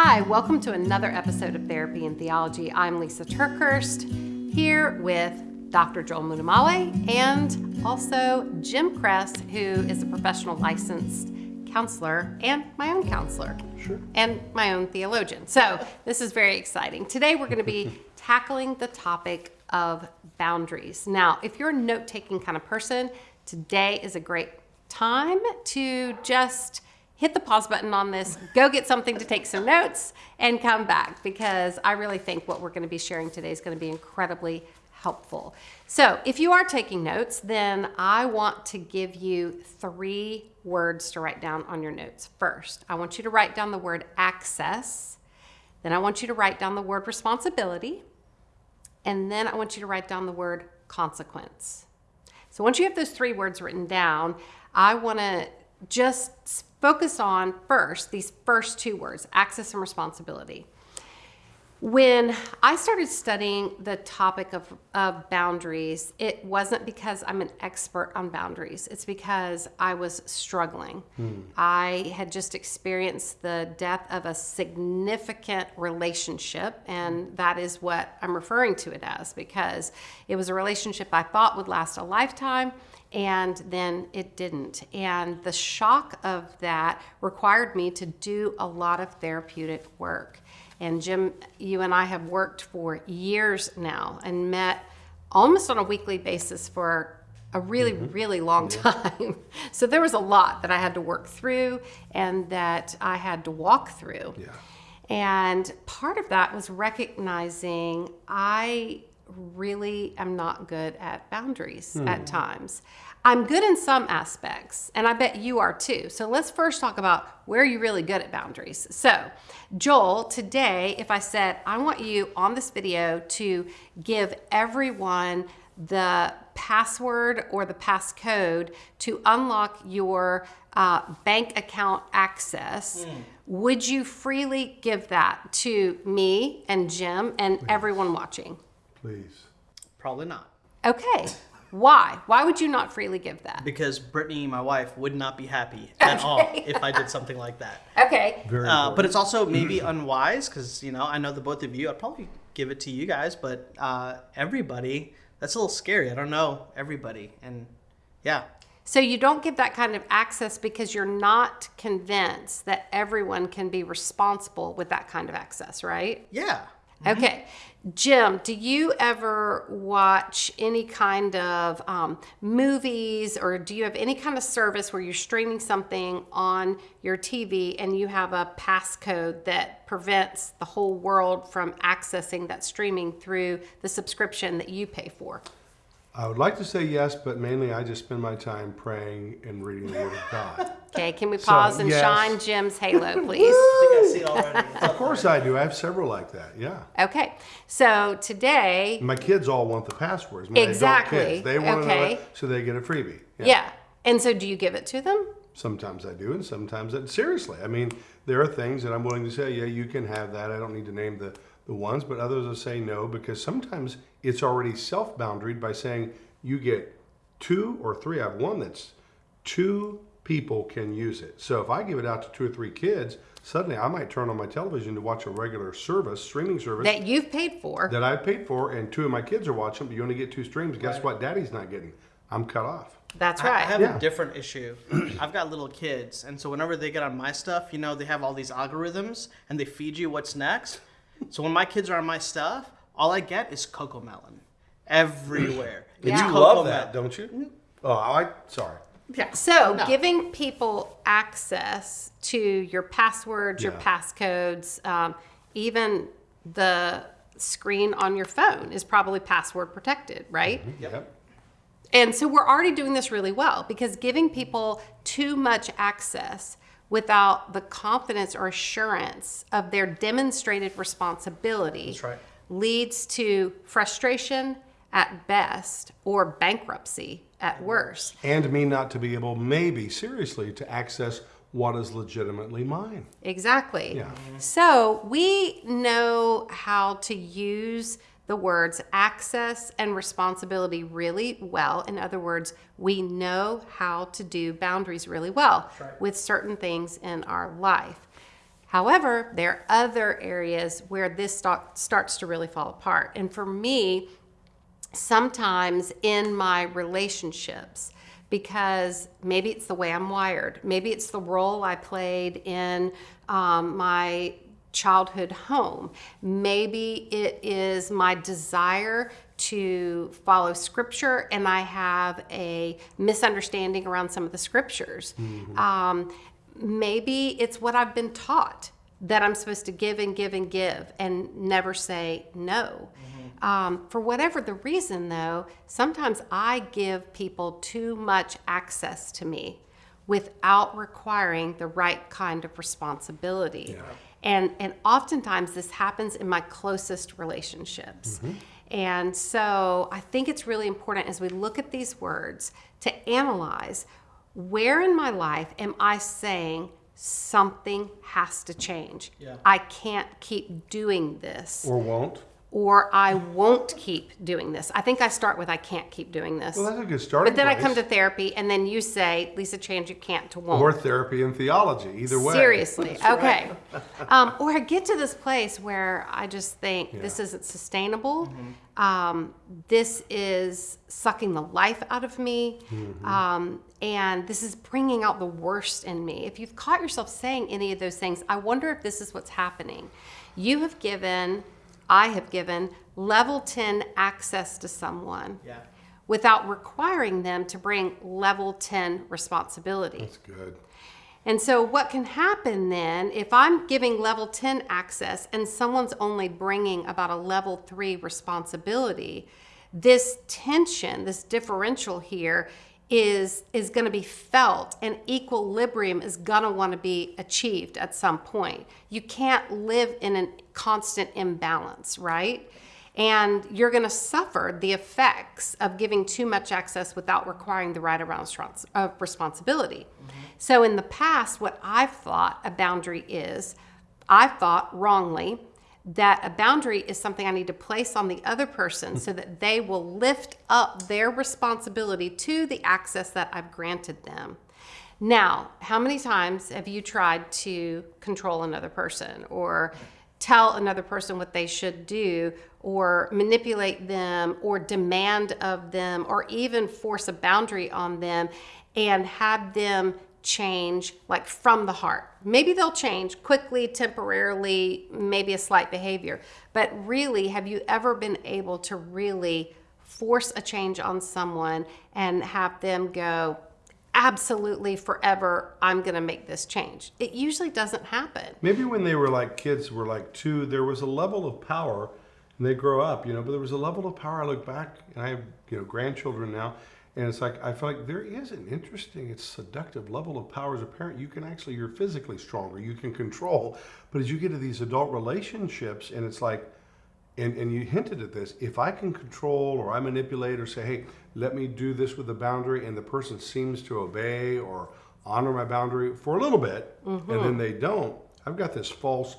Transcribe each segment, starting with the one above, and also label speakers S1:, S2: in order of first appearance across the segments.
S1: Hi, welcome to another episode of Therapy and Theology. I'm Lysa TerKeurst here with Dr. Joel Muddamalle and also Jim Cress, who is a professional licensed counselor and my own counselor.
S2: Sure.
S1: And my own theologian. So this is very exciting. Today we're going to be tackling the topic of boundaries. Now, if you're a note taking kind of person, today is a great time to just hit the pause button on this, go get something to take some notes, and come back because I really think what we're going to be sharing today is going to be incredibly helpful. So, if you are taking notes, then I want to give you three words to write down on your notes. First, I want you to write down the word access. Then I want you to write down the word responsibility. And then I want you to write down the word consequence. So once you have those three words written down, I want to just focus on first these first two words access and responsibility. When I started studying the topic of, of boundaries, it wasn't because I'm an expert on boundaries. It's because I was struggling. Hmm. I had just experienced the death of a significant relationship, and hmm. that is what I'm referring to it as because it was a relationship I thought would last a lifetime and then it didn't. And the shock of that required me to do a lot of therapeutic work. And Jim, you and I have worked for years now and met almost on a weekly basis for a really, mm-hmm. really long time. So there was a lot that I had to work through and that I had to walk through.
S2: Yeah.
S1: And part of that was recognizing I really am not good at boundaries at times. I'm good in some aspects, and I bet you are too. So let's first talk about where you're really good at boundaries. So, Joel, today, if I said, I want you on this video to give everyone the password or the passcode to unlock your uh, bank account access, would you freely give that to me and Jim and everyone watching?
S2: Please.
S3: Probably not.
S1: Okay. Why? Why would you not freely give that?
S3: Because Brittany, my wife, would not be happy at all if I did something like that.
S1: Okay.
S2: Very
S3: Uh, but it's also maybe unwise because, you know, I know the both of you, I'd probably give it to you guys, but uh, everybody, that's a little scary. I don't know everybody. And yeah,
S1: So you don't give that kind of access because you're not convinced that everyone can be responsible with that kind of access, right?
S3: yeah.
S1: Okay. Jim, do you ever watch any kind of um, movies or do you have any kind of service where you're streaming something on your TV and you have a passcode that prevents the whole world from accessing that streaming through the subscription that you pay for?
S2: I would like to say yes, but mainly I just spend my time praying and reading the Word of God.
S1: Okay, can we
S2: So,
S1: pause and
S2: yes.
S1: shine Jim's halo, please?
S3: I think I see it already.
S2: Of course I do. I have several like that. Yeah.
S1: Okay, so today,
S2: My kids all want the passwords. My
S1: Exactly.
S2: Adult kids. They want to know
S1: Okay.
S2: it, so they get a freebie.
S1: yeah. And so do you give it to them?
S2: Sometimes I do, and sometimes I, seriously. I mean, there are things that I'm willing to say, yeah, you can have that. I don't need to name the, the ones, but others will say no because sometimes it's already self boundaried by saying you get two or three. I have one that's two people can use it. So if I give it out to two or three kids, suddenly I might turn on my television to watch a regular service, streaming service
S1: That you've paid for?
S2: that I've paid for, and two of my kids are watching, but you only get two streams. Guess what? Daddy's not getting. I'm cut off.
S1: That's right.
S3: I have
S2: Yeah.
S3: a different issue. I've got little kids, and so whenever they get on my stuff, you know, they have all these algorithms and they feed you what's next. So when my kids are on my stuff, all I get is CocoMelon everywhere.
S1: Yeah.
S3: It's
S1: You
S2: You
S3: cocoa
S2: love
S3: melon.
S2: that, don't you? Mm. Oh, I sorry.
S3: Yeah.
S1: So,
S3: No.
S1: giving people access to your passwords, your passcodes, um, even the screen on your phone is probably password protected, right?
S2: Yep.
S1: And so we're already doing this really well because giving people too much access without the confidence or assurance of their demonstrated responsibility
S3: That's right.
S1: leads to frustration at best or bankruptcy at worst.
S2: and me not to be able, maybe seriously, to access what is legitimately mine.
S1: Exactly.
S2: Yeah.
S1: So we know how to use the words access and responsibility really well. In other words, we know how to do boundaries really well
S3: right.
S1: with certain things in our life. However, there are other areas where this start, starts to really fall apart. And for me, sometimes in my relationships, because maybe it's the way I'm wired, maybe it's the role I played in um, my childhood home, maybe it is my desire to follow scripture and I have a misunderstanding around some of the scriptures. Um, maybe it's what I've been taught that I'm supposed to give and give and give and never say no. Um, for whatever the reason, though, sometimes I give people too much access to me without requiring the right kind of responsibility. And, and oftentimes this happens in my closest relationships. And so I think it's really important as we look at these words to analyze where in my life am I saying something has to change?
S3: Yeah.
S1: I can't keep doing this,
S2: Or won't.
S1: Or I won't keep doing this. I think I start with I can't keep doing this.
S2: Well, that's a good starting
S1: But then I come to therapy, and then you say, Lysa, change you can't to won't.
S2: Or therapy and theology, either way.
S1: Seriously, okay. um, or I get to this place where I just think this isn't sustainable. Um, this is sucking the life out of me. Um, and this is bringing out the worst in me. If you've caught yourself saying any of those things, I wonder if this is what's happening. You have given, I have given level 10 access to someone
S3: Yeah.
S1: without requiring them to bring level 10 responsibility.
S2: That's good.
S1: And so, what can happen then if I'm giving level 10 access and someone's only bringing about a level 3 responsibility? This tension, this differential here is is going to be felt and equilibrium is going to want to be achieved at some point. You can't live in a constant imbalance, right? And you're going to suffer the effects of giving too much access without requiring the right amount of respons- of responsibility. Mm-hmm. So, in the past, what I've thought a boundary is, I thought wrongly that a boundary is something I need to place on the other person so that they will lift up their responsibility to the access that I've granted them. Now, how many times have you tried to control another person or tell another person what they should do or manipulate them or demand of them or even force a boundary on them and have them change like from the heart. Maybe they'll change quickly, temporarily, maybe a slight behavior. But really, have you ever been able to really force a change on someone and have them go, absolutely forever, I'm going to make this change? It usually doesn't happen.
S2: Maybe when they were like kids were like two, there was a level of power and they grow up, you know, but there was a level of power. I look back and I have, you know, grandchildren now. And it's like, I feel like there is an interesting, it's seductive level of power as a parent. You can actually, you're physically stronger, you can control. But as you get to these adult relationships, and it's like, and, and you hinted at this, if I can control or I manipulate or say, hey, let me do this with a boundary, and the person seems to obey or honor my boundary for a little bit, and then mm-hmm. they don't, I've got this false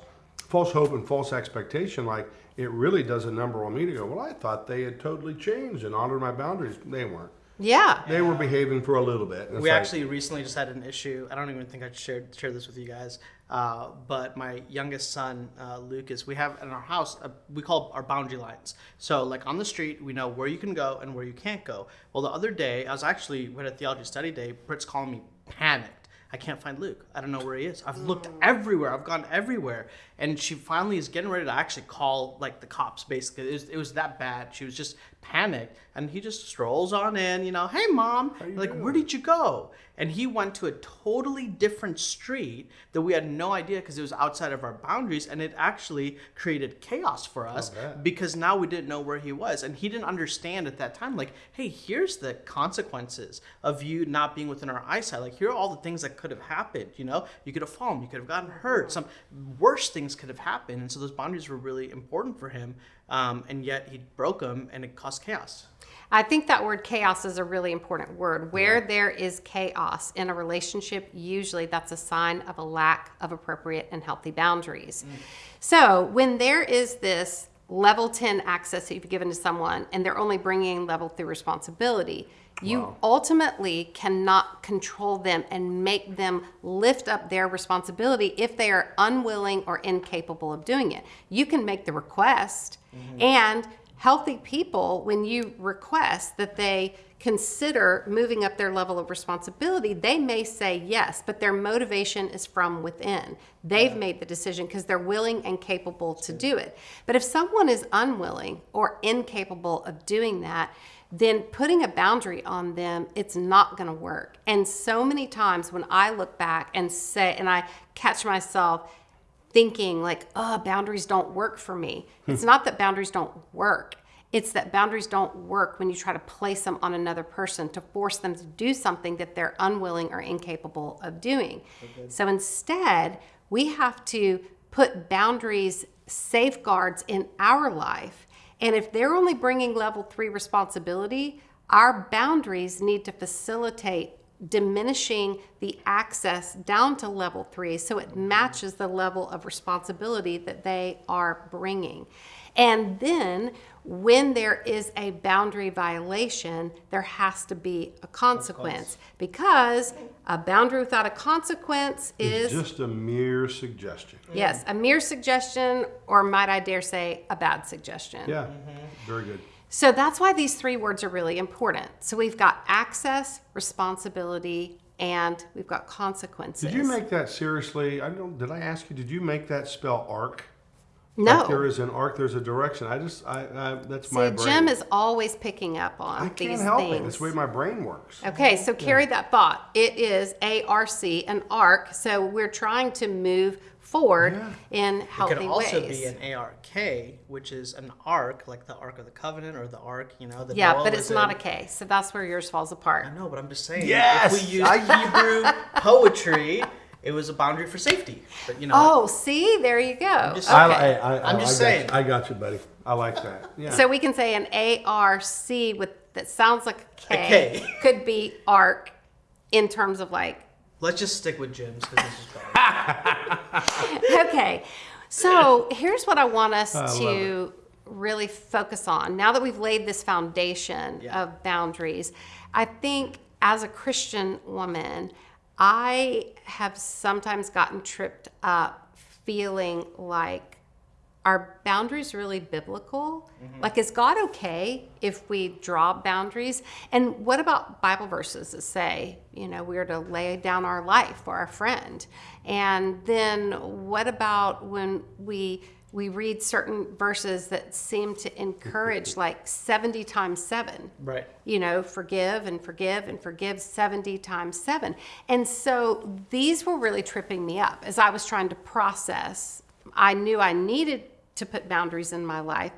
S2: false hope and false expectation, like it really does a number on me to go, well, I thought they had totally changed and honored my boundaries. They weren't.
S1: Yeah.
S2: They were behaving for a little bit.
S3: We
S2: like,
S3: actually recently just had an issue. I don't even think I shared share this with you guys. Uh, but my youngest son, uh, Lucas, we have in our house, uh, we call our boundary lines. So, like on the street, we know where you can go and where you can't go. Well, the other day, I was actually, we had a theology study day. Britt's calling me panicked. I can't find Luke. I don't know where he is. I've looked everywhere. I've gone everywhere. And she finally is getting ready to actually call like the cops. Basically, it was, it was that bad. She was just panicked, and he just strolls on in. You know, hey mom, like
S2: doing?
S3: where did you go? And he went to a totally different street that we had no idea because it was outside of our boundaries, and it actually created chaos for us because now we didn't know where he was, and he didn't understand at that time. Like, hey, here's the consequences of you not being within our eyesight. Like, here are all the things that could have happened. You know, you could have fallen, you could have gotten hurt, some worse things could have happened, and so those boundaries were really important for him. Um, and yet he broke them, and it caused chaos.
S1: I think that word chaos is a really important word. Where there is chaos in a relationship, usually that's a sign of a lack of appropriate and healthy boundaries. Mm. So when there is this level 10 access that you've given to someone and they're only bringing level 3 responsibility, You
S2: Wow.
S1: ultimately cannot control them and make them lift up their responsibility if they are unwilling or incapable of doing it. You can make the request, mm-hmm. and healthy people, when you request that they consider moving up their level of responsibility, they may say yes, but their motivation is from within. They've made the decision because they're willing and capable to do it. But if someone is unwilling or incapable of doing that, then putting a boundary on them, it's not going to work. And so many times when I look back and say, and I catch myself thinking like, oh, boundaries don't work for me. Hmm. It's not that boundaries don't work. It's that boundaries don't work when you try to place them on another person to force them to do something that they're unwilling or incapable of doing. So instead, we have to put boundaries, safeguards in our life. And if they're only bringing level three responsibility, our boundaries need to facilitate diminishing the access down to level three so it matches the level of responsibility that they are bringing. And then when there is a boundary violation, there has to be a consequence because a boundary without a consequence
S2: It's
S1: is,
S2: just a mere suggestion.
S1: yes, a mere suggestion, or might I dare say, a bad suggestion.
S2: Yeah, very good.
S1: So that's why these three words are really important. So we've got access, responsibility, and we've got consequences.
S2: Did you make that seriously? I don't. Did I ask you? Did you make that spell arc?
S1: No?
S2: Like there is an arc. There's a direction. I just. I. I that's
S1: See,
S2: my brain.
S1: Jim is always picking up on
S2: I
S1: these
S2: can't help
S1: things.
S2: it. That's the way my brain works.
S1: Okay, so carry that thought. It is ARC, an arc. So we're trying to move forward
S2: Yeah.
S1: in
S3: It
S1: healthy
S3: could also
S1: ways.
S3: be an ARK, which is an arc, like the Ark of the Covenant or the Ark, you know. The
S1: yeah,
S3: Noah
S1: but it's not a
S3: in.
S1: K. So that's where yours falls apart.
S3: I know, but I'm just saying.
S2: Yes!
S3: If we use Hebrew poetry, it was a boundary for safety. But you know.
S1: Oh, see, there you go.
S3: just-
S1: Okay.
S2: I, I, I,
S3: I'm just
S2: I got
S3: saying.
S2: you. I got you, buddy. I like that. Yeah.
S1: So we can say an ARC with that sounds like a K,
S3: A K.
S1: could be arc in terms of like
S3: Let's just stick with Jim's because this is better.
S1: okay. So here's what I want us
S2: love
S1: to really focus on. Now that we've laid this foundation
S3: Yeah.
S1: of boundaries, I think as a Christian woman, I have sometimes gotten tripped up feeling like are boundaries really biblical? Mm-hmm. Like, is God okay if we draw boundaries? And what about Bible verses that say, you know, we are to lay down our life for our friend? And then what about when we we read certain verses that seem to encourage like 70 times 7
S3: Right.
S1: you know, forgive and forgive and forgive 70 times 7. And so these were really tripping me up as I was trying to process. I knew I needed to put boundaries in my life,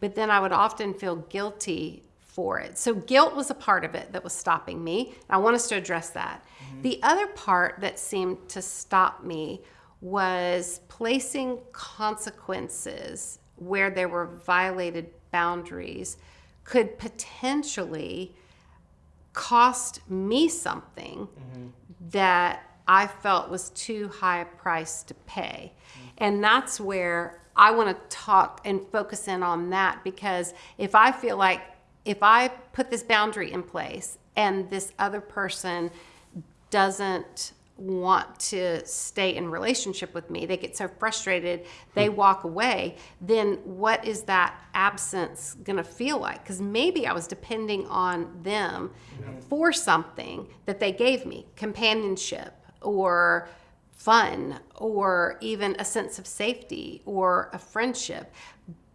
S1: but then I would often feel guilty for it. So guilt was a part of it that was stopping me. I want us to address that. Mm-hmm. The other part that seemed to stop me was placing consequences where there were violated boundaries could potentially cost me something mm-hmm. that I felt was too high a price to pay. Mm-hmm. And that's where I want to talk and focus in on that because if I feel like if I put this boundary in place and this other person doesn't want to stay in relationship with me they get so frustrated they hmm. walk away then what is that absence going to feel like? Because maybe i was depending on them for something that they gave me companionship or fun or even a sense of safety or a friendship.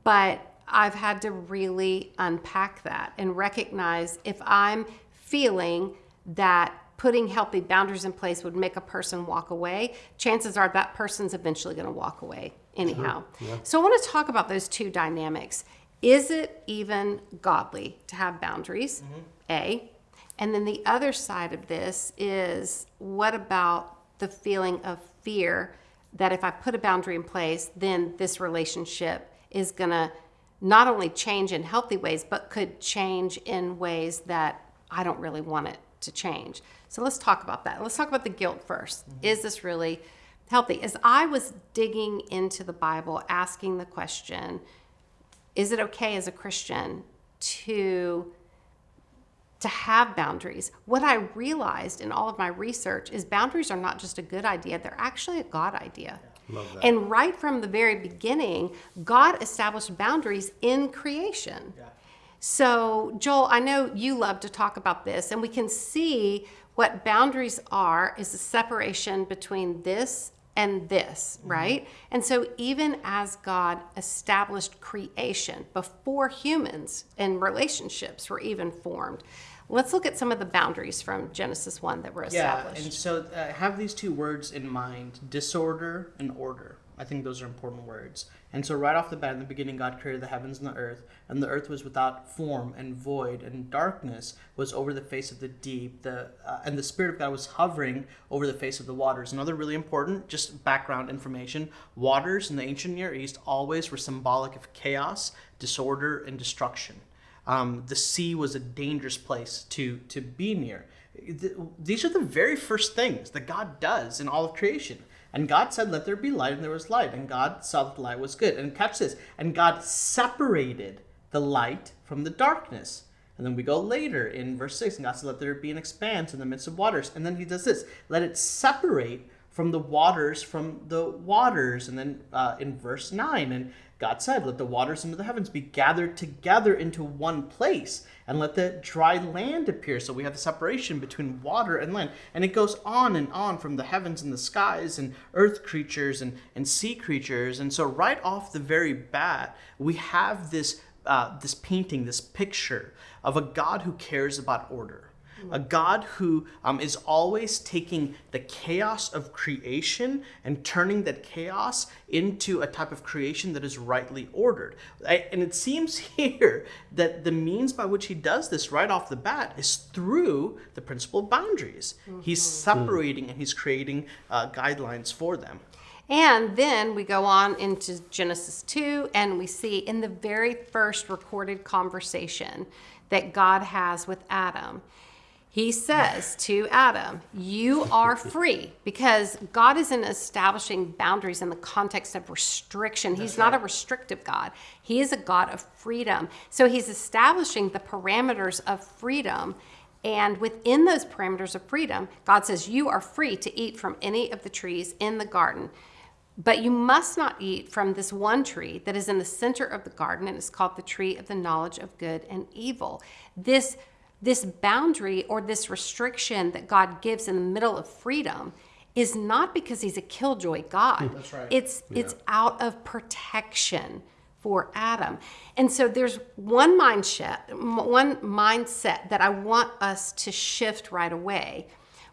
S1: But I've had to really unpack that and recognize if I'm feeling that putting healthy boundaries in place would make a person walk away, chances are that person's eventually going to walk away anyhow. So I want to talk about those two dynamics. Is it even godly to have boundaries? Mm-hmm. A. And then the other side of this is what about the feeling of fear that if I put a boundary in place, then this relationship is going to not only change in healthy ways, but could change in ways that I don't really want it to change. So let's talk about that. Let's talk about the guilt 1st mm-hmm. Is this really healthy? As I was digging into the Bible, asking the question, is it okay as a Christian to to have boundaries. What I realized in all of my research is boundaries are not just a good idea, they're actually a God idea.
S2: Love that.
S1: And right from the very beginning, God established boundaries in creation. So, Joel, I know you love to talk about this, and we can see what boundaries are is the separation between this and this, right? And so, even as God established creation before humans and relationships were even formed, let's look at some of the boundaries from Genesis 1 that were established.
S3: Yeah, and so uh, have these two words in mind disorder and order. I think those are important words. And so, right off the bat, in the beginning, God created the heavens and the earth, and the earth was without form and void, and darkness was over the face of the deep. The uh, and the Spirit of God was hovering over the face of the waters. Another really important, just background information: waters in the ancient Near East always were symbolic of chaos, disorder, and destruction. Um, the sea was a dangerous place to to be near. Th- These are the very first things that God does in all of creation. And God said, Let there be light, and there was light. And God saw that the light was good. And catch this. And God separated the light from the darkness. And then we go later in verse 6, and God said, Let there be an expanse in the midst of waters. And then he does this let it separate from the waters from the waters. And then uh, in verse 9, and God said, Let the waters under the heavens be gathered together into one place, and let the dry land appear. So we have the separation between water and land. And it goes on and on from the heavens and the skies, and earth creatures and, and sea creatures. And so, right off the very bat, we have this, uh, this painting, this picture of a God who cares about order a God who um, is always taking the chaos of creation and turning that chaos into a type of creation that is rightly ordered. I- and it seems here that the means by which he does this right off the bat is through the principle of boundaries. He's separating and he's creating uh, guidelines for them.
S1: And then we go on into Genesis 2, and we see in the very first recorded conversation that God has with Adam, he says to Adam, You are free, because God isn't establishing boundaries in the context of restriction. He's not a restrictive God, He is a God of freedom. So he's establishing the parameters of freedom. And within those parameters of freedom, God says, You are free to eat from any of the trees in the garden. But you must not eat from this one tree that is in the center of the garden and is called the tree of the knowledge of good and evil. This this boundary or this restriction that God gives in the middle of freedom is not because he's a killjoy God.
S3: That's right.
S1: It's it's out of protection for Adam. And so there's one mindset, one mindset that I want us to shift right away.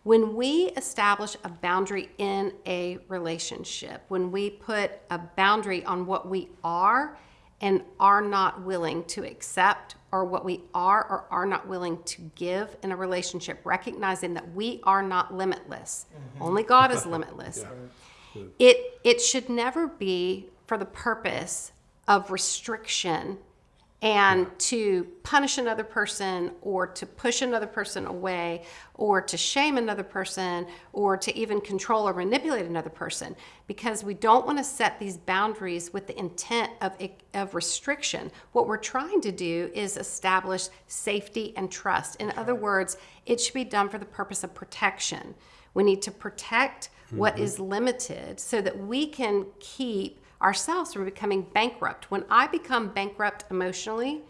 S1: When we establish a boundary in a relationship, when we put a boundary on what we are and are not willing to accept, or what we are or are not willing to give in a relationship, recognizing that we are not limitless. Mm-hmm. Only God is limitless. It it should never be for the purpose of restriction and to punish another person or to push another person away or to shame another person or to even control or manipulate another person. Because we don't want to set these boundaries with the intent of, of restriction. What we're trying to do is establish safety and trust. In other words it should be done for the purpose of protection. We need to protect what mm-hmm. is limited so that we can keep ourselves from becoming bankrupt. When I become bankrupt emotionally,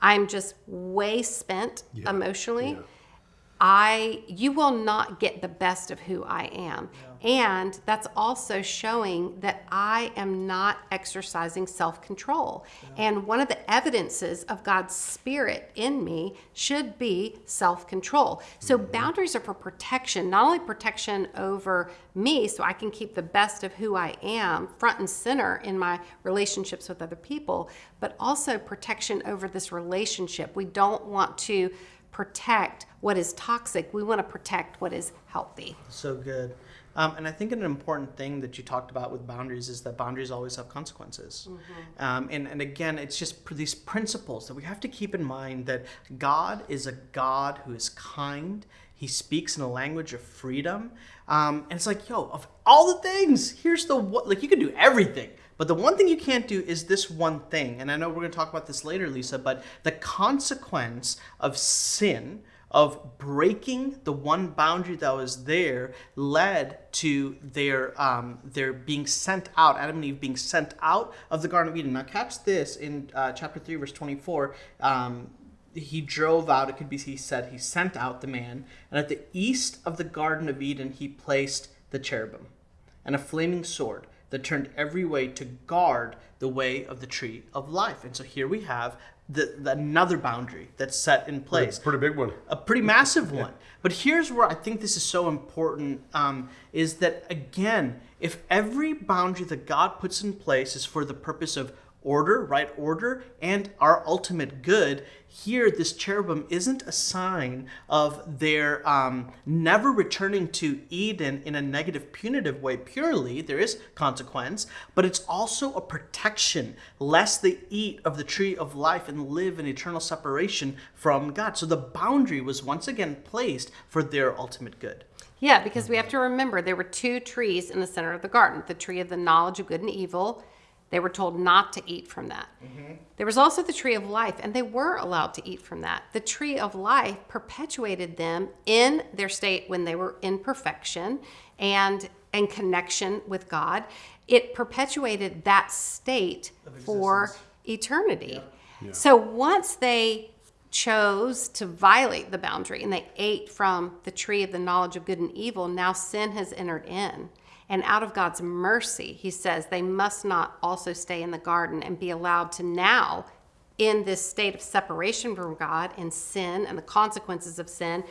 S1: I'm just way spent
S2: Yeah,
S1: emotionally.
S2: yeah.
S1: I you will not get the best of who I am. And that's also showing that I am not exercising self-control. And one of the evidences of God's spirit in me should be self-control. So mm-hmm. boundaries are for protection, not only protection over me so I can keep the best of who I am front and center in my relationships with other people, but also protection over this relationship. We don't want to protect what is toxic. We want to protect what is healthy.
S3: So good. Um, and I think an important thing that you talked about with boundaries is that boundaries always have consequences. Um, and, and again, it's just pr- these principles that we have to keep in mind that God is a God who is kind. He speaks in a language of freedom. Um, and it's like, yo, of all the things, here's the what, like you can do everything. But the one thing you can't do is this one thing. And I know we're going to talk about this later, Lysa, but the consequence of sin of breaking the one boundary that was there led to their um, their being sent out, Adam and Eve being sent out of the Garden of Eden. Now, catch this in uh, chapter 3, verse 24. Um, he drove out, it could be he said, he sent out the man, and at the east of the Garden of Eden, he placed the cherubim and a flaming sword that turned every way to guard the way of the tree of life. And so here we have the, the another boundary that's set in place A
S2: Pretty big one.
S3: a pretty massive one. But here's where I think this is so important um, is that, again, if every boundary that God puts in place is for the purpose of order, right order, and our ultimate good, here this cherubim isn't a sign of their um, never returning to Eden in a negative, punitive way purely. There is consequence, but it's also a protection lest they eat of the tree of life and live in eternal separation from God. So the boundary was once again placed for their ultimate good.
S1: Yeah, because we have to remember there were two trees in the center of the garden the tree of the knowledge of good and evil. They were told not to eat from that. Mm-hmm. There was also the tree of life, and they were allowed to eat from that. The tree of life perpetuated them in their state when they were in perfection and in connection with God. It perpetuated that state for
S3: existence.
S1: eternity. So once they chose to violate the boundary and they ate from the tree of the knowledge of good and evil, now sin has entered in. And out of God's mercy, he says they must not also stay in the garden and be allowed to now, in this state of separation from God and sin and the consequences of sin,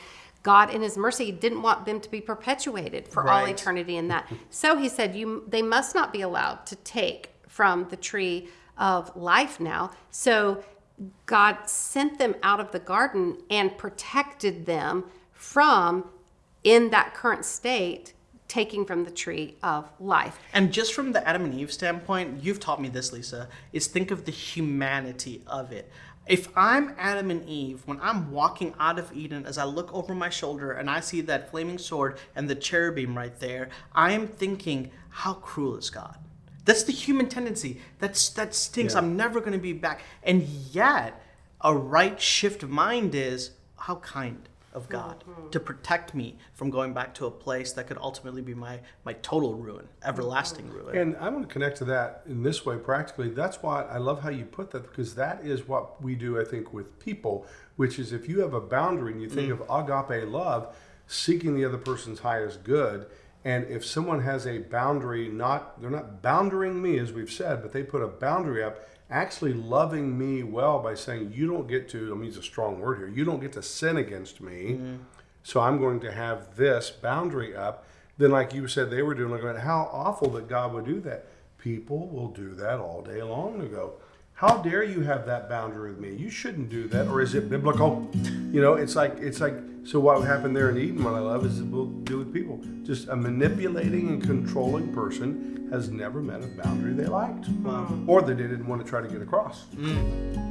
S1: God, in His mercy, didn't want them to be perpetuated for all eternity in that. So He said, "You, they must not be allowed to take from the tree of life now." So God sent them out of the garden and protected them from, in that current state, taking from the tree of life.
S3: And just from the Adam and Eve standpoint, you've taught me this, Lysa, is think of the humanity of it. If I'm Adam and Eve, when I'm walking out of Eden, as I look over my shoulder and I see that flaming sword and the cherubim right there, I am thinking, how cruel is God? That's the human tendency. That's that stinks.
S2: Yeah.
S3: I'm never going to be back. And yet, a right shift of mind is how kind of God mm-hmm. to protect me from going back to a place that could ultimately be my my total ruin, everlasting mm-hmm. ruin.
S2: And I want to connect to that in this way practically. That's why I love how you put that because that is what we do, I think, with people, which is if you have a boundary and you think mm. of agape love, seeking the other person's highest good. And if someone has a boundary, not they're not boundaring me as we've said, but they put a boundary up, actually loving me well by saying, You don't get to, I mean, it's a strong word here, you don't get to sin against me. Mm-hmm. So I'm going to have this boundary up. Then, like you said, they were doing, like, how awful that God would do that. People will do that all day long ago. How dare you have that boundary with me? You shouldn't do that. Or is it biblical? You know, it's like, it's like, so what happened there in Eden, what I love is it will do with people. Just a manipulating and controlling person has never met a boundary they liked. Hmm. Or that they didn't want to try to get across. Hmm.